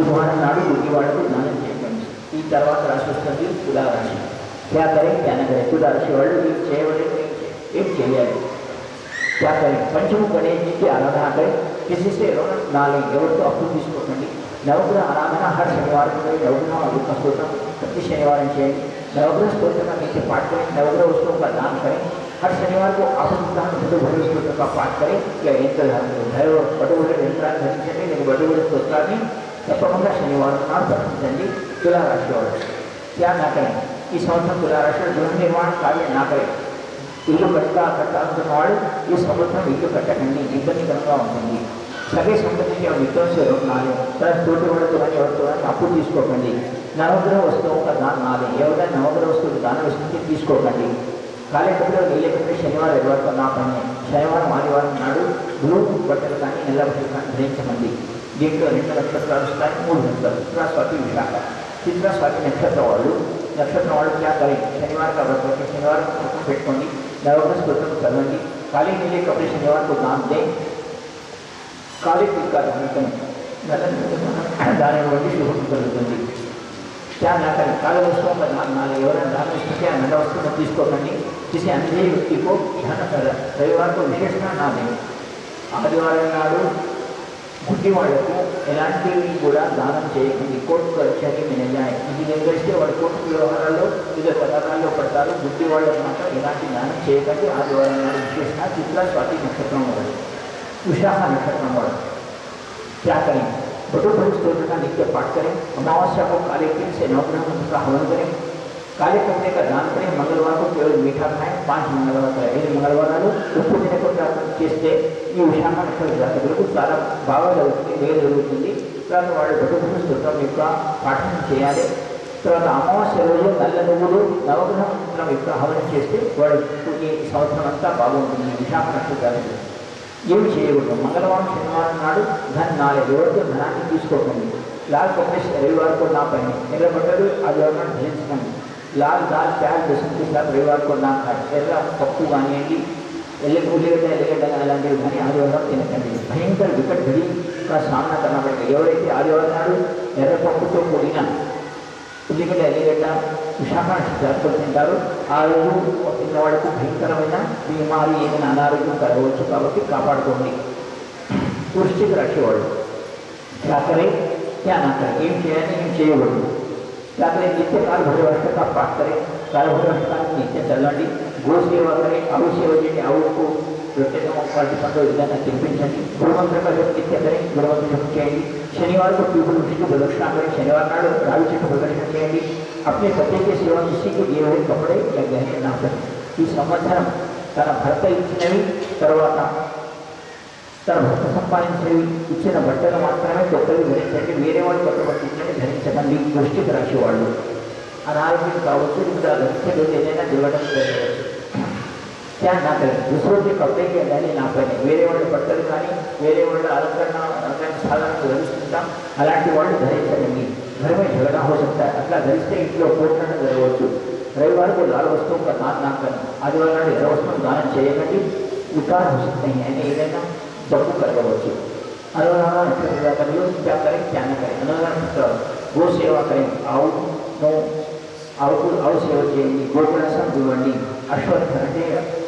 बुधवार नाडू बुद्धिवाड़ा को ध्यान ಈ తర్వాత రాసి వస్తుంది తులారాశి క్యా కరే జ్ఞాన కరే తులారాశి వాళ్ళు ఏం చేయలేదు ఏం చేయాలి క్యా కరే పంచము గణేష్కి ఆరాధన అంటే కిసిసే నాలుగు ఎవరితో అప్పు తీసుకోకండి నవగ్రహ ఆరాధన హర్ శనివారం నవగ్రహ అభిమ స్తోత్రం ప్రతి శనివారం చేయండి नवग्रह स्त्रोत्र का नीचे पाठ करें नवग्रह उसको का दान करें हर शनिवार को आसुदान हिंदू भैरव स्त्रोत्र का पाठ करें या यंत्र धारण करें भैरव बड़े बड़े यंत्र धन चले लेकिन बड़े बड़े स्त्रोत्र में తప్పకుండా శనివారం నాడు పఠించండి తులారాశి వాళ్ళు क्या ना करें ఈ సంవత్సరం తులారాశి గృహ నిర్మాణ కార్యం నా కరెं ఇల్లు కట్టా కట్టాలనుకున్న వాడు ఈ సంవత్సరం ఇల్లు కట్టకండి ఇబ్బందికరంగా ఉంటుంది సగే సంబంధించి మిత్రులు నాలుగు తన తోటి వాడితో కానీ ఎవరితో కానీ అప్పు తీసుకోకండి నవగ్రహ వస్తువు ఒక దాని నాది ఎవరైనా నవగ్రహ వస్తువులు దానం ఇస్తుంది తీసుకోకండి కాలేకప్పుడు నీళ్ళకంటే శనివారం ఎవరితో నా పని శనివారం ఆదివారం నాడు బ్లూ బట్టలు కానీ నల్ల బట్టలు కానీ ధరించకండి वेगळं आणि नक्षत्र असतात मूळ नंतर तिसरा स्वाती विशाखा तिसरा नक्षत्र वाढलो नक्षत्र वाढलो त्या काळी शनिवार का व्रत रखें शनिवार को पेटकोंगी नवरस व्रत करवाएँगी काले नीले कपड़े शनिवार को दान दें काले तिल का दान करें दाने वाली शुभ करें क्या ना करें काले वस्तुओं का दान ना लें और दान इसमें क्या नया वस्तु मत इसको करनी किसी अंधे व्यक्ति को ध्यान कर रविवार को विशेष ना दें आदिवार नाडू గుడ్డి వాళ్లకు ఎలాంటివి కూడా దానం చేయకండి కోర్టు కక్షకి మినజాయి ఇది నిర్వహిస్తే వాడు కోర్టు వ్యవహారాల్లో వివిధ పథకాల్లో పడతారు గుడ్డి వాళ్ళకు మాత్రం ఎలాంటి దానం చేయకండి ఆదివారం నాడు విశేషంగా చిత్ర స్వాతి నక్షత్రం వాడు विशाखा नक्षत्र वाला क्या करें बटुभरी स्त्रोत्र का नित्य पाठ करें अमावस्या को काले तिल से नवग्रह मंत्र का हवन करें काले कपड़े का दान करें मंगलवार को केवल मीठा खाएं पांच मंगलवार का यदि मंगलवार आलो ఉప్పు తినకుండా చేస్తే ఈ విషయాన్ని అక్కడ జాతకులకు చాలా బాగా జరుగుతుంది వేరు జరుగుతుంది తర్వాత వాళ్ళు బతుకుని స్తోత్రం యొక్క పాఠనం చేయాలి తర్వాత అమావాస్య రోజు నల్ల నువ్వులు నవగ్రహ మంత్రం యొక్క హవనం చేస్తే వాళ్ళు ఈ సంవత్సరం అంతా బాగుంటుంది విశాఖ నక్షత్రాలు ఏమి చేయకూడదు మంగళవారం శనివారం నాడు ధన నాలుగు ఎవరితో ధనాన్ని తీసుకోకండి లాస్ట్ రవివారం కూడా నా పైన నిలబడ్డారు అది ఎవరైనా ధరించకండి लाल दाल, प्याज, लहसुन के साथ रविवार को ना खाए। पप्पू गांगी एले पूजेगा भयंकर विकट घड़ी का सामना करना पड़ेगा। एवं आदि एर पपू तो पुलिगड एलगड विशाखो आजवाड़क भयंकर बीमारी एम अनारो्यम कभी कापड़कें वृश्चिक राशिवा ना एम कि आपने नित्य काल भैरवाष्ट का पाठ करें काल भैरवाष्टान नित्य का नित्य કરે આવું સેવા જેને આવું કો પ્રત્યેકનો પાર્ટી પંદર को तो शनिवार को पीपल उठी की प्रदक्षिणा करें, शनिवार का राहु को प्रदक्षिणा चाहिए अपने पति के सेवा किसी के दिए हुए कपड़े या गहने ना करें ಈ ಸಮಾಚಾರ ತನ್ನ ಭರ್ತ తను భర్త సంపాదించేవి ఇచ్చిన బట్టలు మాత్రమే కొత్తవి ధరించండి. వేరే వాళ్ళు కొత్త బట్టి ఇచ్చేవి ధరించకండి. దృష్టికి రాసేవాళ్ళు. అనారోగ్యం కావచ్చు ఇంకా ధరించేది ఏదైనా దివ్వడం నా పైన దుసోటి కప్పే కానీ నా పని వేరే వాళ్ళు బట్టలు కానీ వేరే వాళ్ళు అలంకరణ అలంకరణ సాధనలు ధరించుకుంటాం అలాంటి వాళ్ళు ధరించండి. ధర్మే జగడా హోసంతా అట్లా ధరిస్తే ఇంట్లో పూర్ణంగా జరగవచ్చు. రవివారం లాల వస్తువు ఒక నాకు నాకు నాన్న ఆదివారం ఎర్ర వస్తువు దానం చేయకండి. వికారం వస్తుంది. ఆయన ఏదైనా यानी ఏదైనా జబ్బు కలగవచ్చు అనురాధ నక్షత్ర జాతకులు क्या करें क्या न करें అనురాధ నక్షత్ర గో సేవ करें ఆవును ఆవుకు ఆవు సేవ చేయండి గోకులాసం ఇవ్వండి అశ్వత్థ అంటే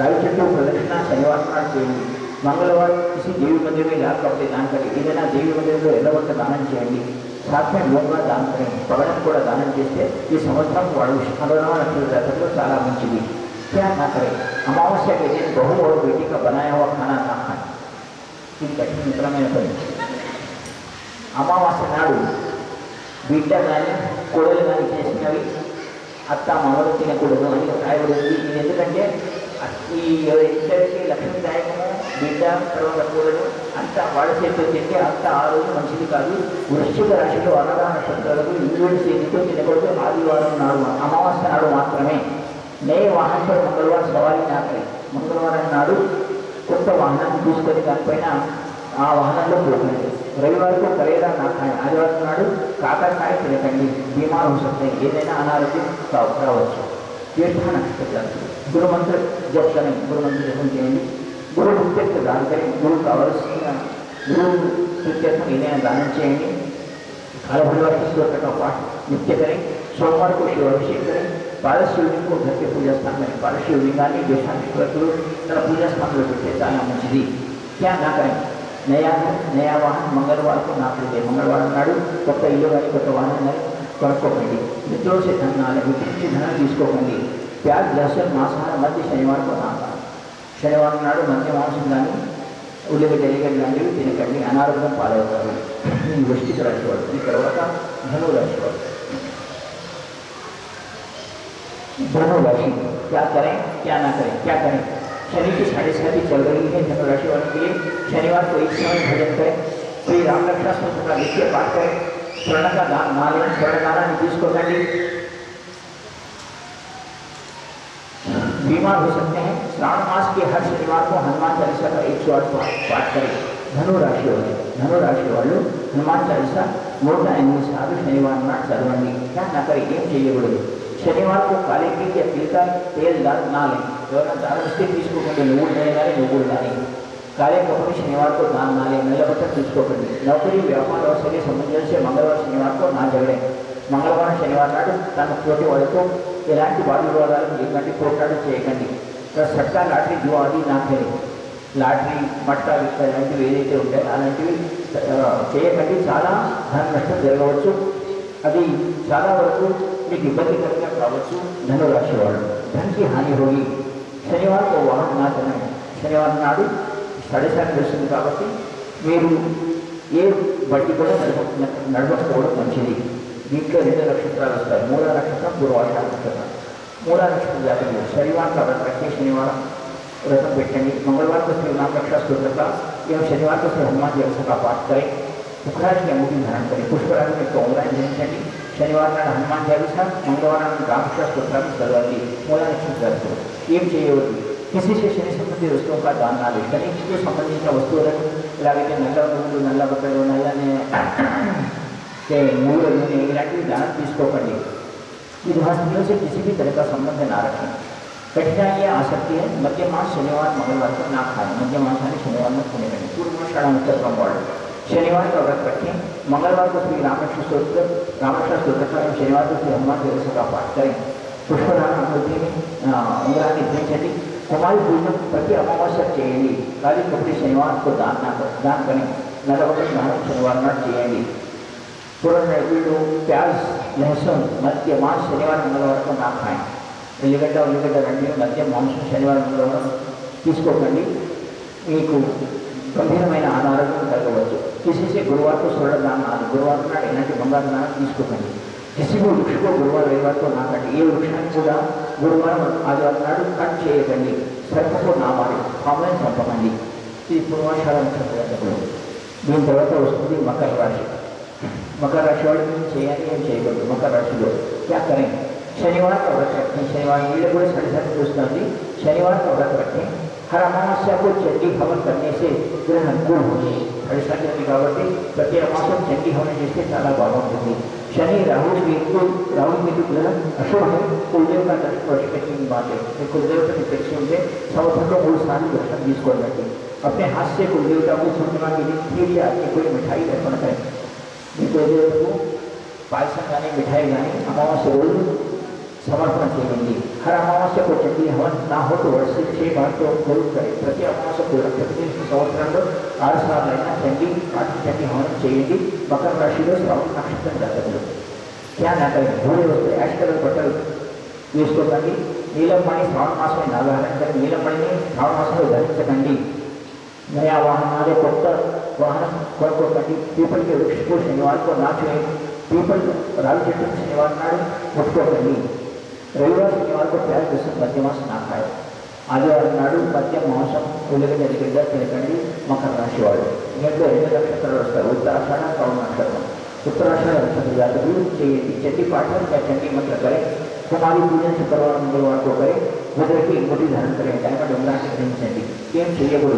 రావి చెట్టు ప్రదక్షిణ శనివారం నాడు చేయండి మంగళవారం किसी देवी मंदिर में लाभ कपड़े दान करें ఏదైనా దేవి మందిరంలో ఎల్లవంట దానం చేయండి साथ में మూంగా దానం करें పగడం కూడా దానం చేస్తే ఈ సంవత్సరం వాడు అనురాధ నక్షత్ర జాతకులు చాలా మంచిది क्या ना करें अमावस्या के दिन बहू और बेटी का बनाया हुआ खाना ना खाएं ఇది కఠిన మిత్రమైన పని అమావాస్య నాడు బిడ్డ కానీ కోడలు కానీ చేసినవి అత్త మామూలు తినకూడదు అని రాయబడి ఇది ఎందుకంటే ఈ ఇద్దరికి లక్ష్మీదాయకము బిడ్డ తర్వాత కూడదు అంత వాళ్ళ చేతితో తింటే అంత ఆ రోజు మంచిది కాదు. వృశ్చిక రాశిలో అన్నదాన నక్షత్రాలకు ఇంద్రుడి చేతితో తినకూడదు. ఆదివారం నాడు అమావాస్య నాడు మాత్రమే. నయ వాహన మంగళవారం సవారీ నాకై మంగళవారం నాడు కొంత వాహనాన్ని తీసుకొని దానిపైన ఆ వాహనంలో పోకండి రవివారం కలేదా నాకాయ ఆదివారం నాడు కాకరకాయ తినకండి. బీమారు వస్తాయి. ఏదైనా అనారోగ్యం కావచ్చు తీర్థాన గురుమంత్ర జపం గురుమంత్ర జపం చేయండి. గురువు ముఖ్యత్వ దానికని గురువు కావలసిన గురువు ముఖ్యత్వం ఏదైనా దానం చేయండి. కాలభైరవ శ్లోకంతో పాటు నిత్యకరి సోమవారం శివాభిషేకరి ಬಾಲಸುಳ್ಳಿಗೂ ಅದಕ್ಕೆ ಪೂಜಾ ಸ್ಥಾನ ಬಾಲಸುಳ್ಳಿಂಗಾನಿ देशानिष्ठ्रतो तर पूजा स्थान लगते जाना मछली क्या ना करें नया घर नया वाहन मंगलवार को ना खरीदे मंगलवार नाडू కొత్త ఇల్లు కానీ కొత్త వాహనం కానీ కొనుక్కోకండి మిత్రుల ధనం నాలుగు నుంచి ధనం తీసుకోకండి ప్యాజ్ లసన్ మాంసాహారం మధ్య శనివారం కూడా శనివారం నాడు మధ్య మాంసం కానీ ఉల్లిగడ్డలు లాంటివి తినకండి అనారోగ్యం పాలవుతారు ఈ వృష్టికి రాశివాడు ఈ తర్వాత ధనువు రాశివాడు दोनों राशि। क्या करें, क्या ना करें, क्या करें? शनि की साढ़ेसाती चल रही है, धनु राशि वालों के लिए। शनिवार को एक समय भजन करें। श्री राम रक्षा का नित्य पाठ करें। स्वर्ण का दान ना लें स्वर्ण दाना नीतीश को कर बीमार हो सकते हैं। श्रावण मास के हर शनिवार को हनुमान चालीसा का एक सौ आठ पाठ करें। धनु राशि वाले, धनु राशि हनुमान चालीसा, मोटा एनिमी साधु शनिवार नाट चलवाएँगे क्या ना करें गेम चाहिए बोले। శనివారం को काले तिल या तिल का ఎవరైనా దానం ఇస్తే తీసుకోకండి నువ్వులు కానీ నువ్వులు కానీ కార్యక్రమం శనివారం को दान ना लें తీసుకోకండి. నౌకరి వ్యాపార అవసరం సంబంధించి మంగళవారం శనివారం को ना జరగడం మంగళవారం శనివారం నాడు తన తోటి వాళ్ళకు ఎలాంటి వాదవివాదాలు ఎలాంటి పోరాటం చేయకండి. సట్ట లాటరీ జో అది నాకలే లాటరీ మట్టా విత్తలు లాంటివి ఏదైతే ఉంటాయో అలాంటివి చేయకండి. చాలా దాని నష్టం జరగవచ్చు. అది చాలా వరకు మీకు ఇబ్బందికరంగా కావచ్చు ధనురాశి వాళ్ళు ధనకి హాని హోగి శనివారం ఓ వాహనం నా తినండి శనివారం నాడు సడసారి వస్తుంది కాబట్టి మీరు ఏ బట్టి కూడా నడప నడపకపోవడం మంచిది దీంట్లో రెండు నక్షత్రాలు వస్తాయి మూడో నక్షత్రం గురువాష నక్షత్రం మూడో నక్షత్రం జాతకులు శనివారం కాబట్టి ప్రతి శనివారం व्रत बैठेंगे मंगलवार को श्री राम रक्षा स्तोत्र का एवं शनिवार को श्री हनुमान चालीसा का पाठ करें पुखराज की अंगूठी धारण करें पुष्पराज में कोंगरा जयंती शनिवार शनिवार हनुमान चालीसा, मंगलवार रामचरित स्वतंत्र करवाती मौलाना की दर एम चाहिए होती. किसी से शनि संबंधी वस्तुओं का दान ना दे. शनि के संबंधी का वस्तु લાગે કે નલ્લા બંધુ નલ્લા બકરો નયાને કે મૂળ અને इलाके दान किसको पड़े गृहस्थियों से किसी भी तरह का संबंध ना रखें. कठिनाइयाँ आ सकती है मध्यमास शनिवार, मंगलवार को ना खाएँ. मध्यमास शनिवार में खाने पूर्व शाला उत्तर का बॉर्डर शनिवार का व्रत रखें मंगलवार को श्री रामकृष्ण स्त्रोत्र रामकृष्ण स्त्रोत्र का एवं शनिवार को श्री हनुमान चालीसा का पाठ करें पुष्पदान अमृति में ఉంగరాన్ని ధరించండి కుమారి పూజను ప్రతి అమావాస్య చేయండి ఖాళీ కపటి శనివారం को दान ना कर दान करें నలభై స్నానం శనివారం నాడు చేయండి पूर्ण వీళ్ళు प्याज लहसुन मध्य मांस शनिवार मंगलवार को ना खाएं ఉల్లిగడ్డ ఉల్లిగడ్డ రెండు మధ్య మాంసం శనివారం మంగళవారం తీసుకోకండి మీకు గంభీరమైన అనారోగ్యం కలగవచ్చు किसी गुरुवार को स्वर्ण दान आदि गुरुवार నాడు ఎలాంటి బంగారు దానం తీసుకోకండి किसी को वृक्ष को गुरुवार रविवार को ना कटे ఏ వృక్షాన్ని కూడా గురువారం ఆదివారం నాడు కట్ చేయకండి సర్పకు నా మారి పాములను చంపకండి ఇది పూర్వాషాఢ నక్షత్రం దీని తర్వాత వస్తుంది మకర రాశి मकर राशि वाले दिन చేయాలి ఏం చేయకూడదు మకర రాశిలో क्या करें शनिवार का व्रत रखें शनिवार नीले కూడా साढ़े सात दोस्ती शनिवार का व्रत रखें हर अमावस्या को चंडी हवन करने से ग्रह अनुकूल होंगे ऐसा की गिरावटें प्रति अमावस्या चंडी हवन जैसे ज़्यादा बावन होगी शनि, राहु केतु तो, राहु केतु तो ग्रह अशुभ है, कुलदेव का दर्शन वर्ष के तीन बात। है कुलदेव के निपेक्ष होंगे सौधन मूल स्थान दर्शन बीस को लगे अपने हाथ से कुलदेव का मूल के लिए या कोई मिठाई अर्पण करें। कुलदेव को मिठाई यानी अमावस्या समर्पण करेंगे हर अमावस्या को चंदी हवन ना हो तो वर्ष से छह बार तो ज़रूर करें प्रति अमावस्या को प्रतिदिन सौत्र आर साल लेना चंदी आज चंदी हवन चाहिए मकर राशि में श्रावण नक्षत्र जाते हैं क्या ना करें भूरे वस्त्र ऐश कलर बटल यूज़ को ताकि नीलम पानी श्रावण मास में ना धारण करें नीलम पानी में श्रावण मास में उदाहरण से कंडी नया वाहन आदि कोट वाहन कोट को कंडी पीपल के वृक्ष को शनिवार को ना छुए पीपल राल चट्टी शनिवार नाड़ उसको कंडी रविवार शनिवार को प्याज ಮಧ್ಯ ಮಾಸ ना खाए ನಾಡು ಮಧ್ಯ ಮಾಸ ಉಳಿದ ತಿಳ್ಕೊಂಡು ಮಕರ ರಾಶಿ ಒಳಗೆ ಎರಡು ಎರಡು ನಕ್ಷತ್ರ ಉತ್ತರಾಷಾಢ ಕೌನ ನಕ್ಷತ್ರ ಉತ್ತರಾಷಾಢ ನಕ್ಷತ್ರ ಜಾತಕರು या चंडी मंत्र करें, कुमारी पूजन, शुक्रवार, मंगलवार को करें बुद्ध की अंगूठी धारण करें, डायमंड उमरा चंडी। केम सूर्य गुरु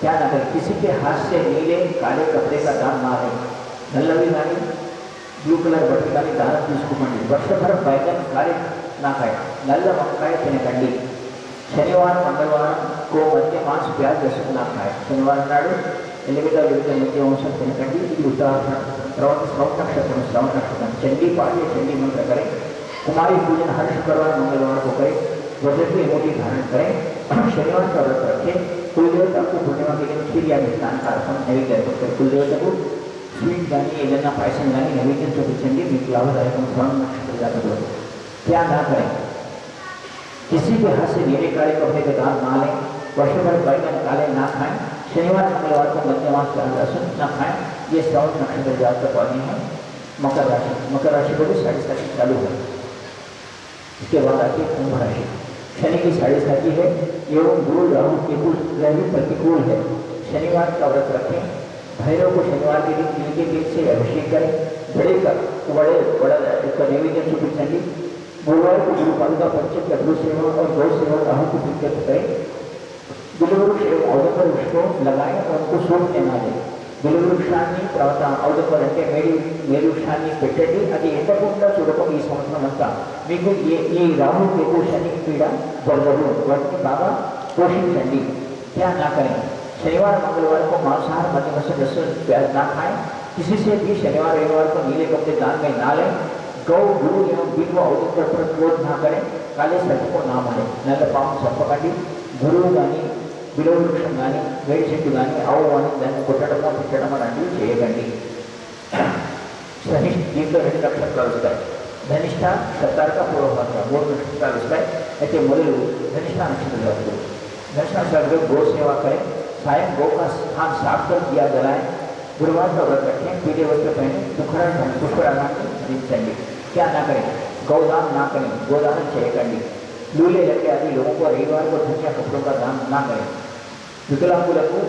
क्या ना करें, किसी के हाथ से नीले, काले कपड़े का दान ना लें। नल्ला भी ब्लू कलर बटन का दान तीस वर्ष भर बैगन, काले కాయ నల్ల వంకాయ తినకండి శనివారం మంగళవారం కో మధ్య మాంస ప్యాజ్ లహసున్ నా కాయ శనివారం నాడు ఎల్లిగడ్డ వివిధ మధ్య వంశం తినకండి ఇది ఉత్తరాఖండ్ తర్వాత శ్రవణ నక్షత్రం శ్రవణ నక్షత్రం చండీ पाठ चंडी मंत्र करें कुमारी पूजन हर शुक्रवार मंगलवार को करें वजन की मोटी धारण करें शनिवार का व्रत रखें कुल देवता को पूर्णिमा के दिन खीर या मिष्ठान का अर्पण नैवेद्य अर्पण करें कुल देवता को स्वीट गानी एदना पायसन गानी नैवेद्य चतुर्चंडी में लाभदायक श्रवण नक्षत्र जाकर क्या ना करें किसी के हाथ से नीले काले कपड़े के दांत ना लें, वर्ष भर बैगन काले ना खाएँ। शनिवार, मंगलवार को मध्यमास का लहसुन ना खाएँ। ये श्रवण नक्षत्र जातक वाली है। मकर राशि मकर राशि को भी साढ़े साथी चालू है। इसके बाद आती है कुंभ राशि। शनि की साढ़े साथी है, एवं गुरु, राहु, केतु, ग्रह प्रतिकूल है। शनिवार का व्रत रखें। भैरव को शनिवार के दिन तिल के तेल से अभिषेक करें। बड़े का, बड़े, बड़ा इसका नैवेद्य चुपी चंडी गुरुवार को गुरु पादुका पंचम का गुरु सेवा और गौ सेवा राहु को प्रीत्यर्थ करें बिलवृक्ष एवं अवधकर वृक्ष को लगाएं और उनको सूखने ना दें బిలువృక్షాన్ని తర్వాత అవధపర్ అంటే మేడి మేరు వృక్షాన్ని పెట్టండి అది ఎండకుండా చూడటం ఈ సంవత్సరం అంతా మీకు ఏ ఈ రాహు కేతు శని పీడ జరగదు వాటిని బాగా పోషించండి क्या ना करें शनिवार मंगलवार को मांसाहार मध्य मत्स्य लहसुन प्याज ना खाएं किसी से भी शनिवार रविवार को नीले कपड़े दान में ना लें गौ गुरु एवं बिल्व अवधकर पर क्रोध ना करें काले सर्प को ना मारे नल पाम सर्पकंडी గురువు కానీ విలువ వృక్షం కానీ వేడి చెట్టు కానీ ఆవు కానీ దాన్ని కొట్టడమో పుట్టడమో లాంటివి చేయకండి సహిష్ట దీంట్లో రెండు నక్షత్రాలు వస్తాయి ధనిష్ట సత్తారక పూర్వభాగ మూడు నక్షత్రాలు వస్తాయి అయితే మొదలు ధనిష్ట నక్షత్రం जाते ధనిష్ట नक्षत्र गौ सेवा करें सायं गौ का स्थान साफ कर दिया जलाएं गुरुवार का व्रत रखें पीले वस्त्र पहने दुखड़ा पुष्कराना खरीदचंडी क्या ना करें गौदान ना करें गोदान చేయకండి लूले लगे आदि लोगों को रविवार को धनिया कपड़ों का दान ना करें వికలాంగులకు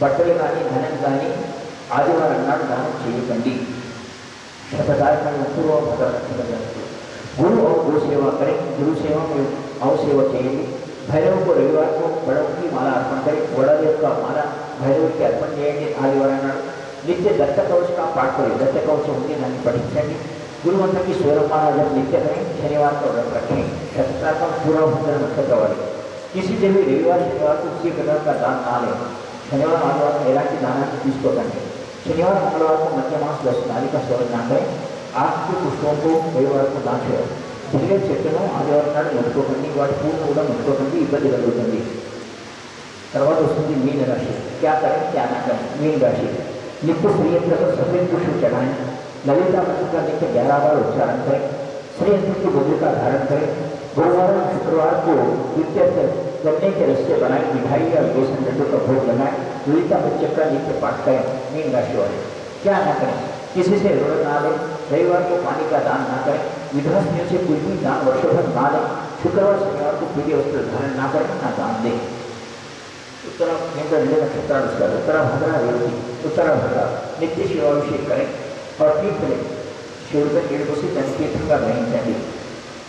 బట్టలు కానీ ధనం కానీ ఆదివారం నాడు దానం చేయకండి शतदायक पूर्व गुरु और गो सेवा करें गुरु सेवा में अव सेवा चाहिए भैरव को रविवार को बड़ों की माला अर्पण करें बड़देव का माला भैरव की अर्पण చేయండి ఆదివారం నాడు నిత్య दत्त कवच का पाठ करें दत्त कवच ఉంది దాన్ని పఠించండి गुरु मंत्र की सोलह जब नित्य करें शनिवार को व्रत रखें सप्ताह का पूरा होकर मंत्र का किसी दिन भी रविवार, शनिवार को किसी प्रकार का दान ना लें शनिवार मंगलवार को ऐलान की दाना की चीज़ को करें शनिवार मंगलवार को तो मध्य मास वैष्णाली का स्वर ना करें आपके पुष्पों को रविवार को दान करें करनी చెట్టును पूर्ण होगा వాటి करनी కూడా ముట్టుకోకండి ఇబ్బంది కలుగుతుంది తర్వాత వస్తుంది మీన రాశి క్యా కరెం క్యా నా కరెం మీన రాశి నిప్పు ప్రియప్రద సఫేద్ పుష్ప ललिता मंत्र का देखिए ग्यारह बार उच्चारण करें श्रेय की बोली का धारण करें गुरुवार और शुक्रवार को द्वितीय करने के रस्ते बनाए मिठाई या बेसन लड्डो का भोग लगाए, ललिता बच्चे का नित्य पाठ करें मीन राशि वाले क्या ना करें, किसी से रोड़ ना लें, रविवार को पानी का दान ना करें विधवा से कोई भी दान वर्षों भर ना लें, शुक्रवार शनिवार को पूरे वस्त्र धारण ना करें, ना दान दें। उत्तरा केंद्र उत्तरा भद्रा रेवती उत्तरा भद्रा नित्य शिवाभिषेक करें। प्रत्युत्तरे शिवडून शिवडूसी संस्कृతంగా గ్రహించండి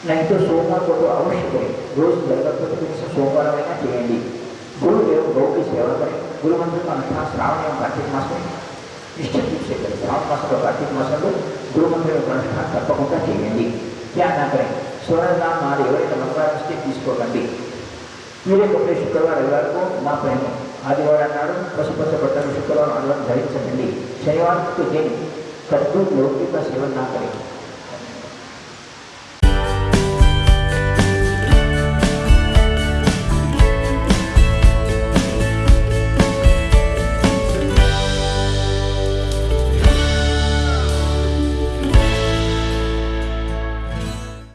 నైట్ సోమవారం పూట అవశ్యకం రోజు జరగకపోతే కనీసం సోమవారమైనా చేయండి గురుదేవుడు గౌకి సేవ గురుమంత్రులు అంతా శ్రావణం కార్తీక మాసం నిశ్చయం చూసేది శ్రావణ మాసంలో కార్తీక మాసంలో గురుమంత్రుల అనుష్ఠానం తప్పకుండా చేయండి ధ్యానాగ్రహం స్వరణాలు ఎవరైతే మంత్రాలిస్తే తీసుకోకండి మీరే కొన్ని శుక్రవారం ఎవరికో మా ప్రేమ ఆదివారం నాడు పశుపచ్చ బట్టలు శుక్రవారం ఆదివారం ధరించకండి శనివారం దేని के लोग का सेवन ना करें।